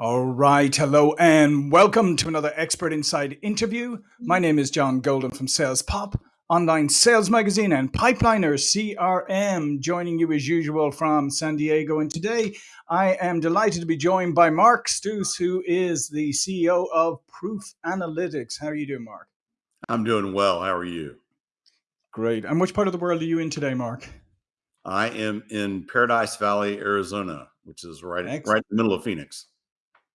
All right. Hello and welcome to another Expert Insights interview. My name is John Golden from Sales Pop, online sales magazine, and Pipeliner CRM, joining you as usual from San Diego. And today I am delighted to be joined by Mark Stouse, who is the CEO of Proof Analytics. How are you doing, Mark? I'm doing well. How are you? Great. And which part of the world are you in today, Mark? I am in Paradise Valley, Arizona, which is right, right in the middle of Phoenix.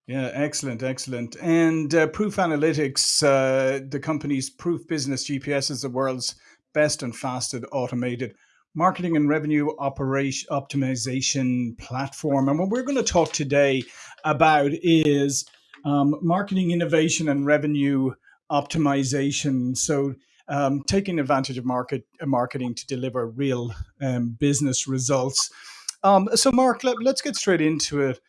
Yeah, excellent, excellent. And uh, Proof Analytics, uh, the company's Proof Business GPS is the world's best and fastest automated marketing and revenue operation optimization platform. And what we're going to talk today about is um, marketing innovation and revenue optimization. So um, taking advantage of market uh, marketing to deliver real um, business results. Um, so, Mark, let, us get straight into it.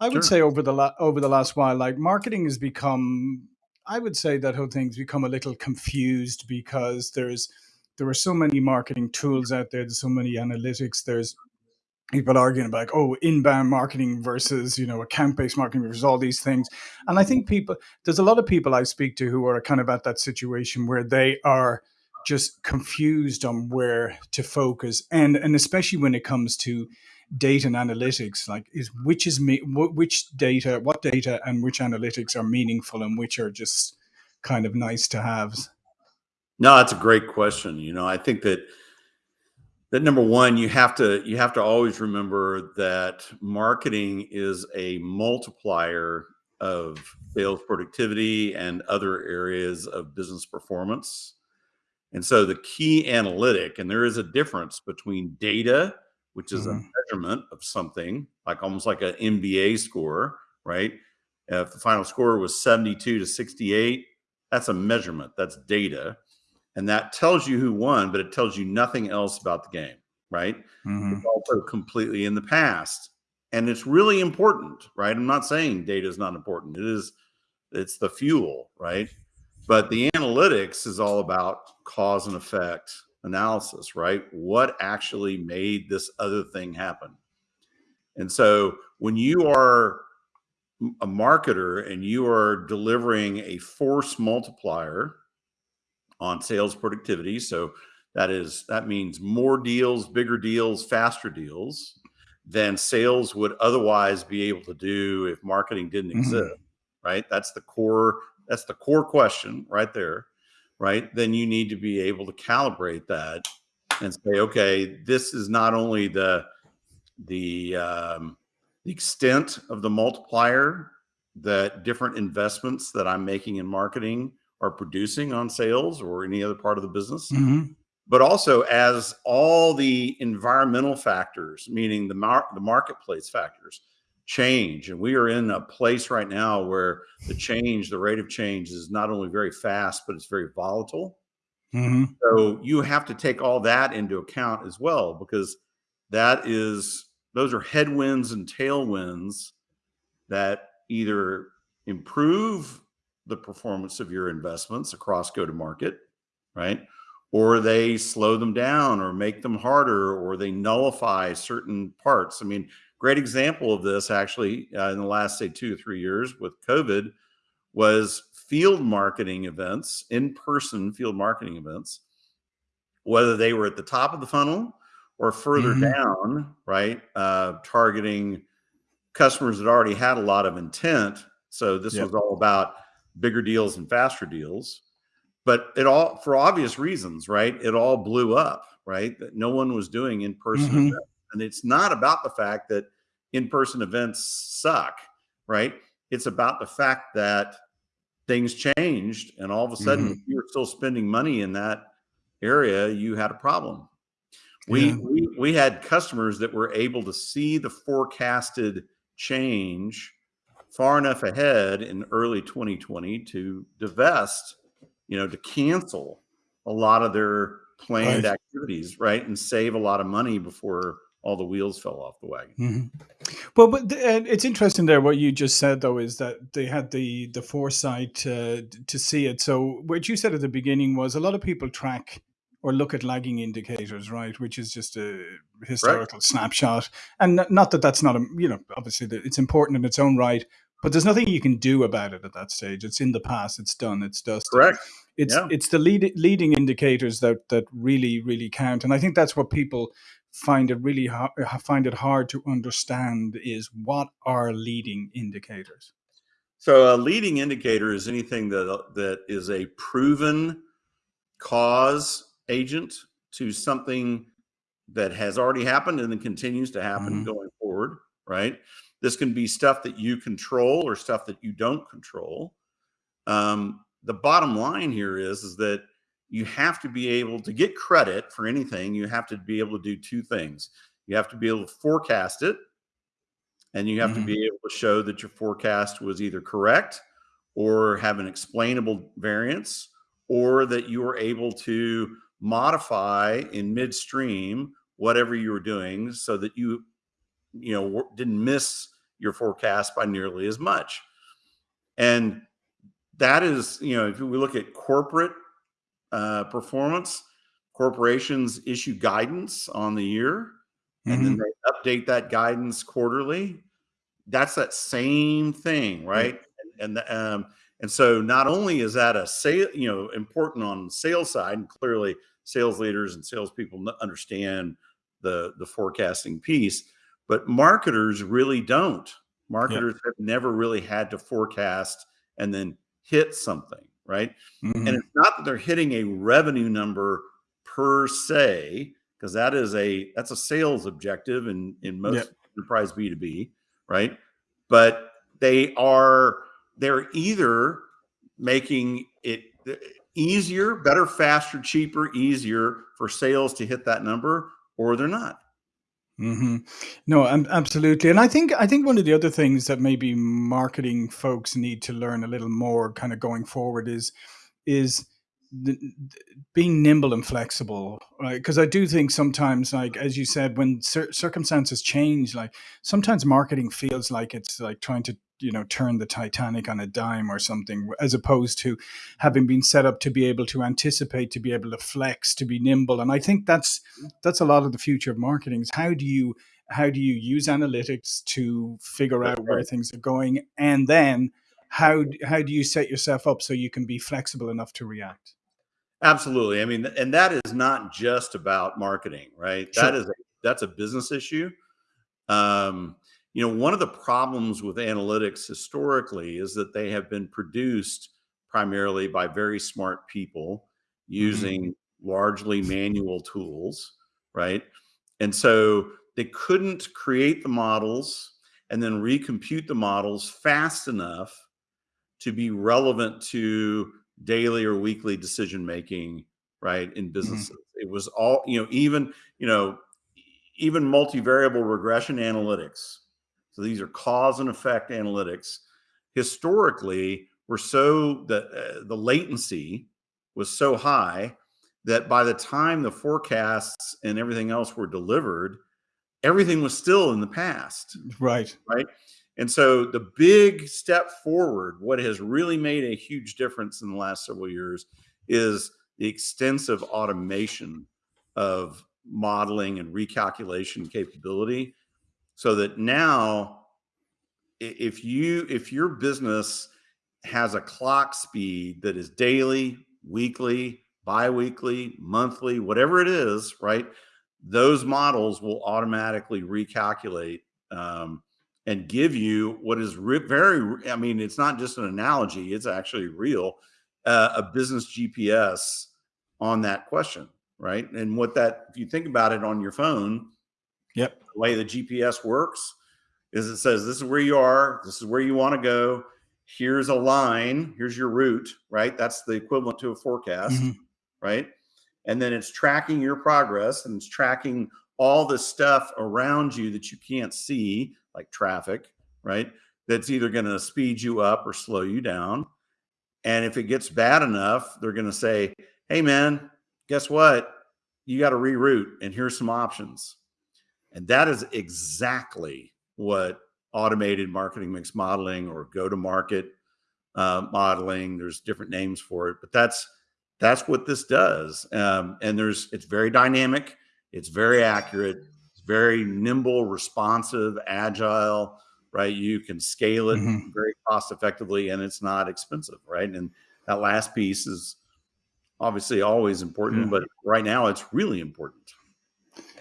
I would sure. say over the la- over the last while, like marketing has become. I would say that whole thing's become a little confused because there's there are so many marketing tools out there. There's so many analytics. There's people arguing about like, oh inbound marketing versus you know account based marketing versus all these things. And I think people there's a lot of people I speak to who are kind of at that situation where they are just confused on where to focus and and especially when it comes to data and analytics like is which is me which data what data and which analytics are meaningful and which are just kind of nice to have? No that's a great question. You know i think that that number one you have to you have to always remember that marketing is a multiplier of sales productivity and other areas of business performance. And so the key analytic and there is a difference between data which is mm-hmm. a measurement of something, like almost like an NBA score, right? If the final score was 72 to 68, that's a measurement, that's data. And that tells you who won, but it tells you nothing else about the game, right? Mm-hmm. It's also completely in the past. And it's really important, right? I'm not saying data is not important. It is, it's the fuel, right? But the analytics is all about cause and effect analysis, right? What actually made this other thing happen? And so when you are a marketer and you are delivering a force multiplier on sales productivity, so that is that means more deals, bigger deals, faster deals than sales would otherwise be able to do if marketing didn't mm-hmm. exist, right? That's the core that's the core question right there right? Then you need to be able to calibrate that and say, okay, this is not only the the um, the extent of the multiplier that different investments that I'm making in marketing are producing on sales or any other part of the business, mm-hmm. but also as all the environmental factors, meaning the mar- the marketplace factors, change. And we are in a place right now where the change, the rate of change is not only very fast, but it's very volatile. Mm-hmm. So you have to take all that into account as well, because that is, those are headwinds and tailwinds that either improve the performance of your investments across go to market, right? Or they slow them down or make them harder or they nullify certain parts. I mean, Great example of this, actually, uh, in the last, say, two or three years with COVID, was field marketing events, in person field marketing events, whether they were at the top of the funnel or further mm-hmm. down, right? Uh, targeting customers that already had a lot of intent. So this yep. was all about bigger deals and faster deals. But it all, for obvious reasons, right? It all blew up, right? That no one was doing in person mm-hmm. And it's not about the fact that in person events suck, right? It's about the fact that things changed and all of a sudden mm-hmm. you're still spending money in that area, you had a problem. We, yeah. we we had customers that were able to see the forecasted change far enough ahead in early 2020 to divest, you know, to cancel a lot of their planned right. activities, right, and save a lot of money before all the wheels fell off the wagon. Mm-hmm. Well, but it's interesting there. What you just said though is that they had the the foresight uh, to see it. So what you said at the beginning was a lot of people track or look at lagging indicators, right? Which is just a historical right. snapshot, and not that that's not a you know obviously it's important in its own right, but there's nothing you can do about it at that stage. It's in the past. It's done. It's dusted. Correct. It's yeah. it's the lead, leading indicators that that really really count, and I think that's what people find it really hard, find it hard to understand is what are leading indicators. So a leading indicator is anything that that is a proven cause agent to something that has already happened and then continues to happen mm-hmm. going forward, right? This can be stuff that you control or stuff that you don't control. Um, the bottom line here is, is that you have to be able to get credit for anything. You have to be able to do two things. You have to be able to forecast it, and you have mm-hmm. to be able to show that your forecast was either correct or have an explainable variance, or that you were able to modify in midstream whatever you were doing so that you you know didn't miss your forecast by nearly as much and that is you know if we look at corporate uh, performance corporations issue guidance on the year mm-hmm. and then mm-hmm. they update that guidance quarterly that's that same thing right mm-hmm. and, and um, and so not only is that a sale you know important on the sales side and clearly sales leaders and salespeople understand the the forecasting piece, but marketers really don't. Marketers yep. have never really had to forecast and then hit something, right? Mm-hmm. And it's not that they're hitting a revenue number per se, because that is a that's a sales objective in in most yep. enterprise B2B, right? But they are they're either making it easier, better, faster, cheaper, easier for sales to hit that number, or they're not. Mm-hmm. No, absolutely, and I think I think one of the other things that maybe marketing folks need to learn a little more, kind of going forward, is is the, being nimble and flexible, right? Because I do think sometimes, like as you said, when cir- circumstances change, like sometimes marketing feels like it's like trying to you know turn the Titanic on a dime or something, as opposed to having been set up to be able to anticipate, to be able to flex, to be nimble. And I think that's that's a lot of the future of marketing. Is how do you how do you use analytics to figure out where things are going, and then how how do you set yourself up so you can be flexible enough to react? Absolutely. I mean, and that is not just about marketing, right? Sure. That is a, that's a business issue. Um, you know, one of the problems with analytics historically is that they have been produced primarily by very smart people using mm-hmm. largely manual tools, right? And so they couldn't create the models and then recompute the models fast enough to be relevant to daily or weekly decision making, right? In mm-hmm. businesses, mm-hmm. it was all, you know, even, you know, even multivariable regression analytics so these are cause and effect analytics. Historically, were so the uh, the latency was so high that by the time the forecasts and everything else were delivered, everything was still in the past. Right. Right. And so the big step forward, what has really made a huge difference in the last several years is the extensive automation of modeling and recalculation capability so that now if you if your business has a clock speed that is daily weekly biweekly monthly whatever it is right those models will automatically recalculate um, and give you what is very i mean it's not just an analogy it's actually real uh, a business gps on that question right? And what that if you think about it on your phone Yep. The way the GPS works is it says this is where you are, this is where you want to go. Here's a line, here's your route, right? That's the equivalent to a forecast, mm-hmm. right? And then it's tracking your progress and it's tracking all the stuff around you that you can't see, like traffic, right? That's either going to speed you up or slow you down. And if it gets bad enough, they're going to say, hey, man, guess what? You got to reroute, and here's some options. And that is exactly what automated marketing mix modeling or go to market uh, modeling, there's different names for it, but that's that's what this does. Um, and there's it's very dynamic, it's very accurate, it's very nimble, responsive, agile. right? You can scale it Mhm. very cost effectively and it's not expensive, right? And that last piece is obviously always important, Yeah. but right now it's really important.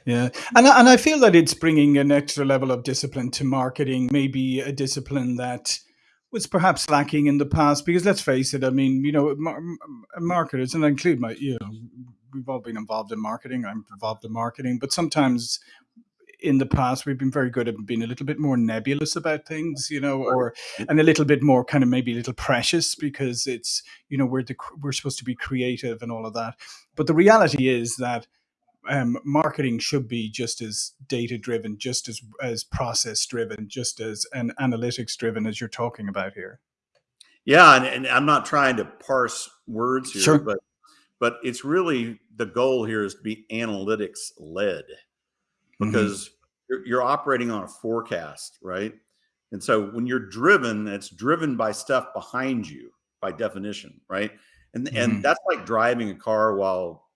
Yeah, and I, and I feel that it's bringing an extra level of discipline to marketing, maybe a discipline that was perhaps lacking in the past. Because let's face it, I mean, you know, mar- marketers, and I include my, you know, we've all been involved in marketing. I'm involved in marketing, but sometimes in the past we've been very good at being a little bit more nebulous about things, you know, or and a little bit more kind of maybe a little precious because it's you know we're the, we're supposed to be creative and all of that. But the reality is that um, marketing should be just as data driven, just as as process driven, just as an analytics driven as you're talking about here. Yeah, and, and I'm not trying to parse words here, Sure. but but it's really the goal here is to be analytics led Mhm. because you're, you're operating on a forecast, right? And so when you're driven, it's driven by stuff behind you by definition, right? And Mhm. and that's like driving a car while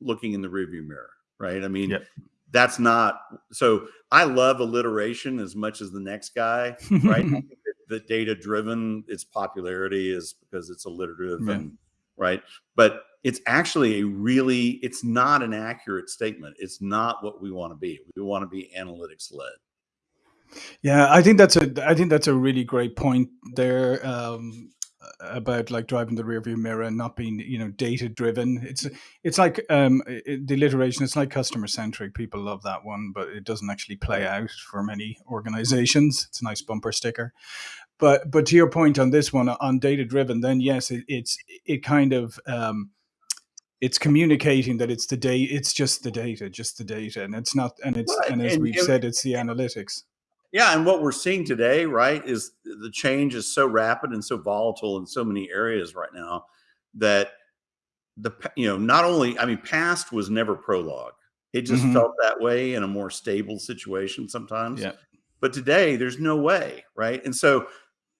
looking in the rearview mirror, right? I mean, Yep. that's not so I love alliteration as much as the next guy, right? I think that the data driven, its popularity is because it's alliterative Yeah. and right. But it's actually a really, it's not an accurate statement. It's not what we want to be. We want to be analytics led. Yeah, I think that's a I think that's a really great point there um, about like driving the rearview mirror and not being you know data driven. It's it's like um, i- i- the alliteration. It's like customer centric. People love that one, but it doesn't actually play out for many organizations. It's a nice bumper sticker. But but to your point on this one on data driven, then yes, it, it's it kind of um, it's communicating that it's the day It's just the data, just the data, and it's not. And it's Well, and as and- we've and- said, it's the analytics. Yeah, and what we're seeing today, right, is the change is so rapid and so volatile in so many areas right now that the you know not only I mean past was never prologue. It just Mhm. felt that way in a more stable situation sometimes. Yeah. But today there's no way, right? And so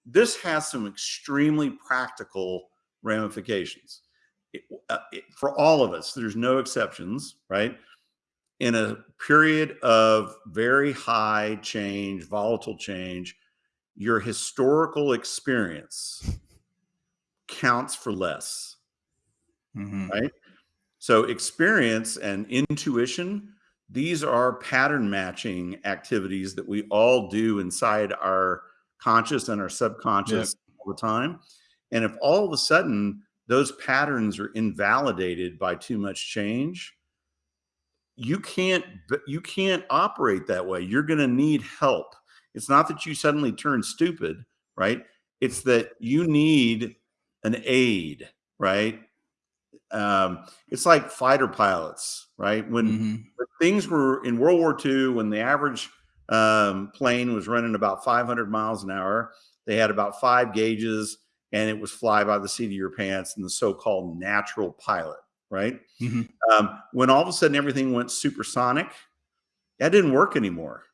this has some extremely practical ramifications It- uh, it- for all of us. There's no exceptions, right? In a period of very high change, volatile change, your historical experience counts for less. Mhm. Right. So, experience and intuition, these are pattern matching activities that we all do inside our conscious and our subconscious all the time. And if all of a sudden those patterns are invalidated by too much change, you can't you can't operate that way. You're going to need help. It's not that you suddenly turn stupid right? It's that you need an aid right? Um, it's like fighter pilots right? When, Mhm. when things were in world war ii when the average um, plane was running about 500 miles an hour they had about five gauges and it was fly by the seat of your pants and the so-called natural pilot right Mhm. um, when all of a sudden everything went supersonic, that didn't work anymore,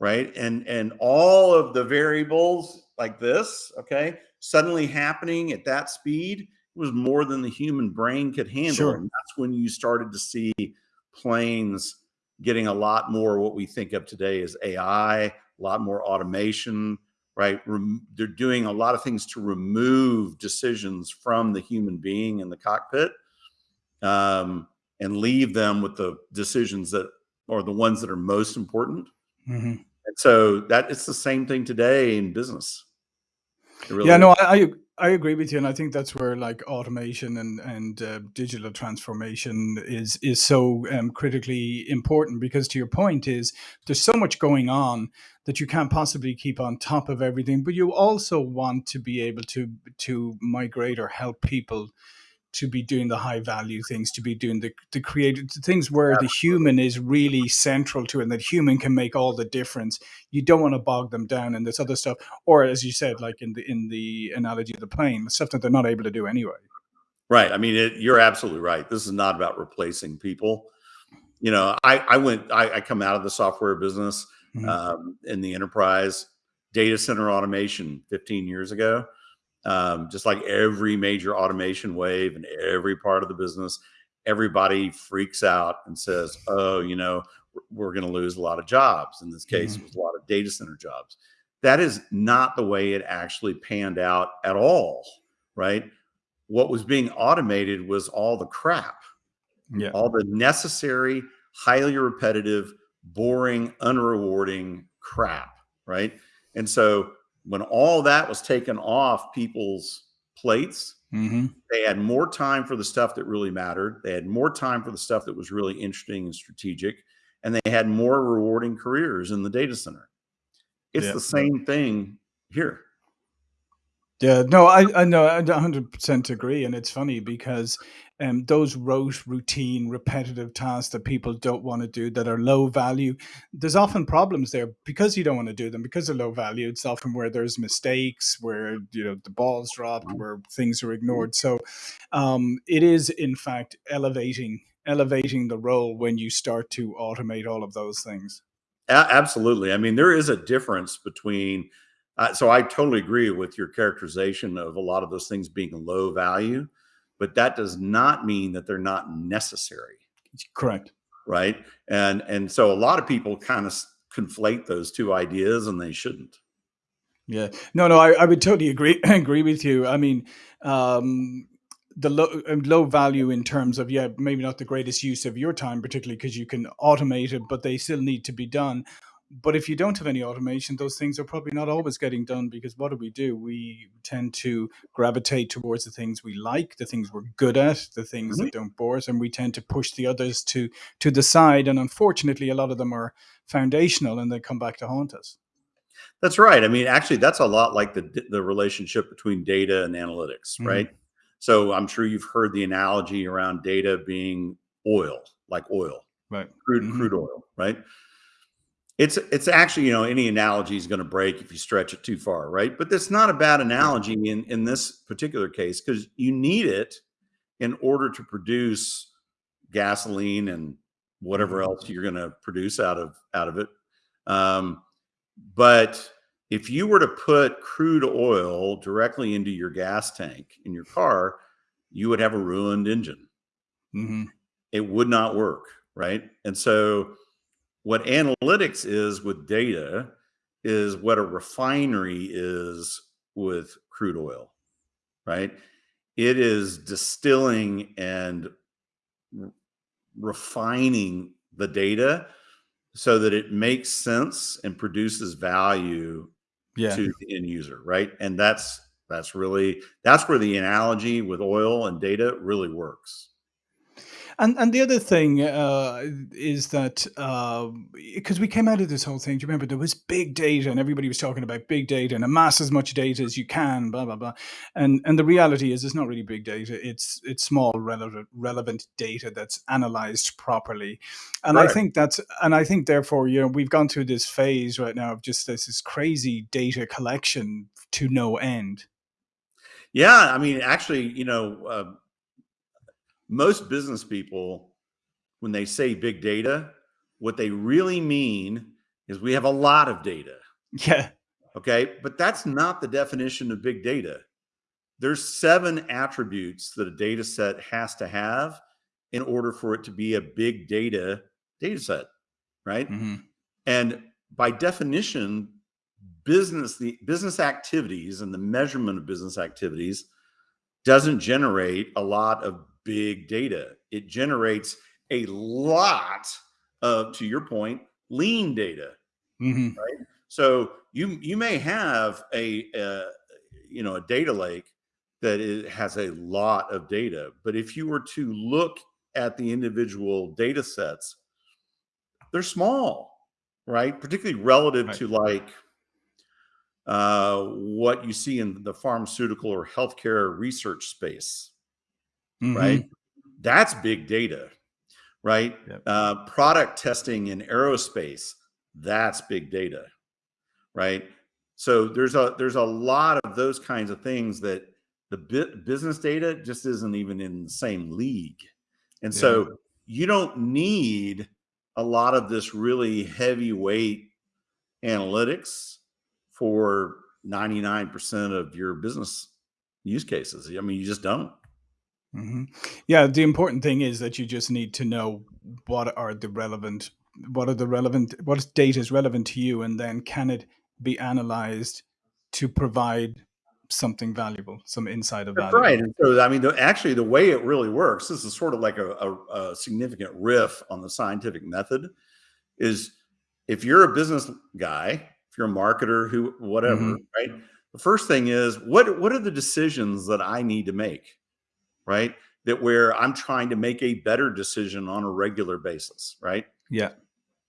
right? And and all of the variables like this, okay, suddenly happening at that speed was more than the human brain could handle, Sure. and that's when you started to see planes getting a lot more what we think of today as AI, a lot more automation, right? Rem- they're doing a lot of things to remove decisions from the human being in the cockpit um, and leave them with the decisions that are the ones that are most important. Mhm. And so that it's the same thing today in business. Really Yeah, is. no, I, I I agree with you, and I think that's where like automation and and uh, digital transformation is is so um, critically important because to your point is there's so much going on that you can't possibly keep on top of everything, but you also want to be able to to migrate or help people to be doing the high value things, to be doing the the creative the things where the human is really central to it, and that human can make all the difference. You don't want to bog them down in this other stuff, or as you said, like in the in the analogy of the plane, stuff that they're not able to do anyway. Right. I mean, it, you're absolutely right. This is not about replacing people. You know, I, I went, I, I come out of the software business Mhm. um, in the enterprise data center automation 15 years ago. Um, just like every major automation wave in every part of the business, everybody freaks out and says, "Oh, you know, we're- going to lose a lot of jobs." In this case, it was a lot of data center jobs. that is not the way it actually panned out at all, right? What was being automated was all the crap, Yeah. all the necessary, highly repetitive, boring, unrewarding crap, right? And so when all that was taken off people's plates, hmm they had more time for the stuff that really mattered. They had more time for the stuff that was really interesting and strategic, and they had more rewarding careers in the data center. It's Yeah. the same thing here. Yeah, no, I, I know, I 100% agree. And it's funny because um, those rote, routine, repetitive tasks that people don't want to do that are low value, there's often problems there because you don't want to do them because they're low value. It's often where there's mistakes, where, you know, the ball's dropped, where things are ignored. So um, it is, in fact, elevating elevating the role when you start to automate all of those things. A- absolutely. I mean, there is a difference between. Uh, so I totally agree with your characterization of a lot of those things being low value, but that does not mean that they're not necessary, Correct. right? And and so a lot of people kind of conflate those two ideas, and they shouldn't. Yeah. No, no, I, I would totally agree agree with you. I mean, um, the low um, low value in terms of yeah, maybe not the greatest use of your time, particularly because you can automate it, but they still need to be done. But if you don't have any automation, those things are probably not always getting done because what do we do? We tend to gravitate towards the things we like, the things we're good at, the things Mhm. that don't bore us, and we tend to push the others to to the side. And unfortunately, a lot of them are foundational, and they come back to haunt us. That's right. I mean, actually, that's a lot like the the relationship between data and analytics, Mhm. right? So I'm sure you've heard the analogy around data being oil, like oil, Right. crude Mhm. crude oil, right? It's it's actually, you know, any analogy is going to break if you stretch it too far, right? But that's not a bad analogy in in this particular case because you need it in order to produce gasoline and whatever Mhm. else you're going to produce out of out of it. Um, but if you were to put crude oil directly into your gas tank in your car, you would have a ruined engine. mm-hmm. It would not work, right? And so, what analytics is with data is what a refinery is with crude oil, right? It is distilling and refining the data so that it makes sense and produces value Yeah. to the end user, right? And that's that's really that's where the analogy with oil and data really works. And and the other thing uh, is that because we came out of this whole thing, do you remember there was big data and everybody was talking about big data and amass as much data as you can, blah blah blah. And and the reality is, it's not really big data. It's it's small relevant relevant data that's analyzed properly. And I think that's and I think therefore, you know, we've gone through this phase right now of just this, this crazy data collection to no end. Yeah, I mean, actually, you know, uh, most business people, when they say big data, what they really mean is we have a lot of data. Yeah. Okay. But that's not the definition of big data. There's seven attributes that a data set has to have in order for it to be a big data data set. Right. hmm And by definition, business the business activities and the measurement of business activities doesn't generate a lot of big data. It generates a lot of, to your point, lean data. hmm So you you may have a, uh you know a data lake that is, has a lot of data, but if you were to look at the individual data sets, they're small, right? Particularly relative Right. to like uh, what you see in the pharmaceutical or healthcare research space, hmm right? That's big data, right? Yep. Uh, product testing in aerospace, that's big data, right? So there's a there's a lot of those kinds of things that the bu- business data just isn't even in the same league, and Yeah. so you don't need a lot of this really heavyweight analytics for 99% of your business use cases. I mean, you just don't. Hmm Yeah, the important thing is that you just need to know what are the relevant, what are the relevant, what data is relevant to you, and then can it be analyzed to provide something valuable, some insight of That's value. right. And so, I mean, the, actually, the way it really works, this is sort of like a, a, a significant riff on the scientific method. Is if you're a business guy, if you're a marketer, who whatever, Mhm. right? The first thing is what what are the decisions that I need to make, right? That where I'm trying to make a better decision on a regular basis, right? Yeah.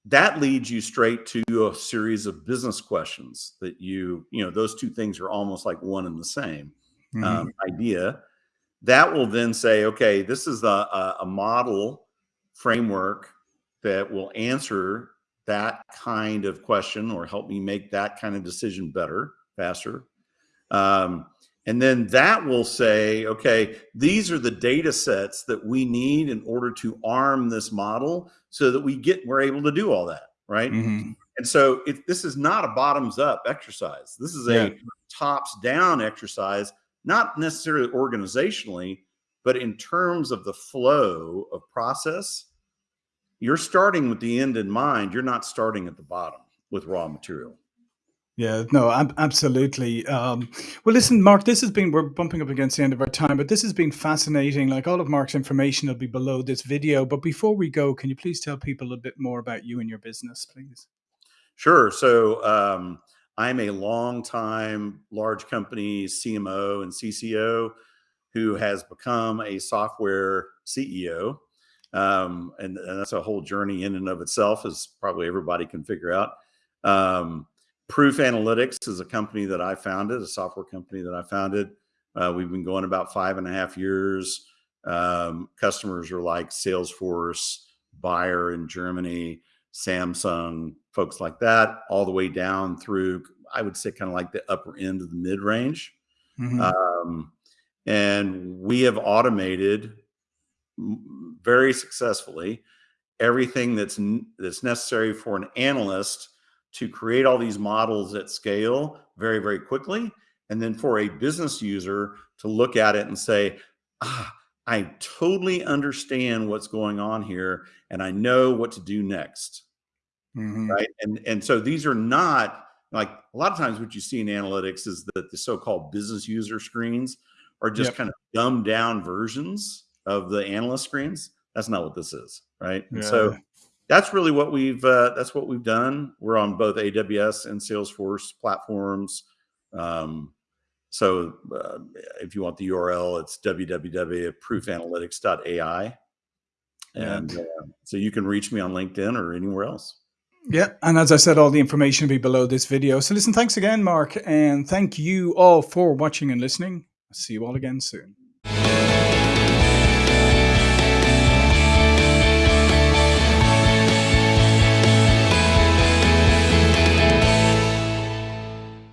that leads you straight to a series of business questions that you you know those two things are almost like one and the same Mhm. um, idea that will then say okay this is a, a, a model framework that will answer that kind of question or help me make that kind of decision better faster um, and then that will say okay these are the data sets that we need in order to arm this model so that we get we're able to do all that right? Mhm. and so it, this is not a bottoms up exercise. This is a Yeah. tops down exercise not necessarily organizationally but in terms of the flow of process. You're starting with the end in mind. You're not starting at the bottom with raw material Yeah, no, ab- absolutely. Um, well, listen, Mark, this has been, we're bumping up against the end of our time, but this has been fascinating. Like all of Mark's information will be below this video. But before we go, can you please tell people a bit more about you and your business, please? Sure. So um, I'm a long time large company CMO and CCO who has become a software CEO. Um, and, and that's a whole journey in and of itself, as probably everybody can figure out. Um, Proof Analytics is a company that I founded, a software company that I founded. Uh, we've been going about five and a half years. Um, customers are like Salesforce, Bayer in Germany, Samsung, folks like that, all the way down through, I would say, kind of like the upper end of the mid range. Mhm. Um, and we have automated very successfully everything that's that's necessary for an analyst to create all these models at scale very very quickly and then for a business user to look at it and say ah i totally understand what's going on here and i know what to do next Mhm. right and and so these are not like a lot of times what you see in analytics is that the so-called business user screens are just Yep. kind of dumbed down versions of the analyst screens that's not what this is right and so Yeah. That's really what we've uh, that's what we've done we're on both aws and salesforce platforms um, so uh, if you want the url it's www.proofanalytics.ai and uh, so you can reach me on linkedin or anywhere else Yeah, and as I said, all the information will be below this video. So listen, thanks again, Mark, and thank you all for watching and listening. See you all again soon.